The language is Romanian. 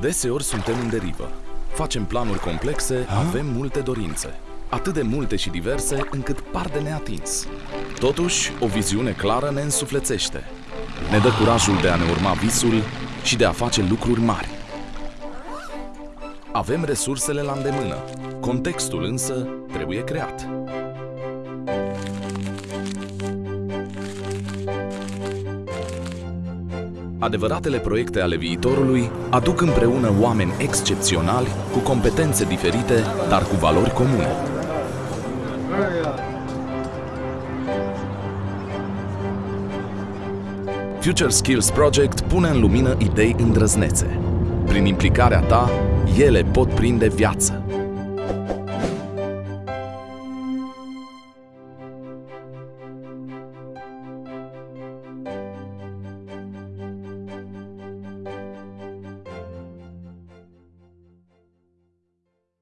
Deseori suntem în derivă. Facem planuri complexe, avem multe dorințe. Atât de multe și diverse încât par de neatins. Totuși, o viziune clară ne însuflețește. Ne dă curajul de a ne urma visul și de a face lucruri mari. Avem resursele la îndemână. Contextul însă trebuie creat. Adevăratele proiecte ale viitorului aduc împreună oameni excepționali cu competențe diferite, dar cu valori comune. Future Skills Project pune în lumină idei îndrăznețe. Prin implicarea ta, ele pot prinde viață.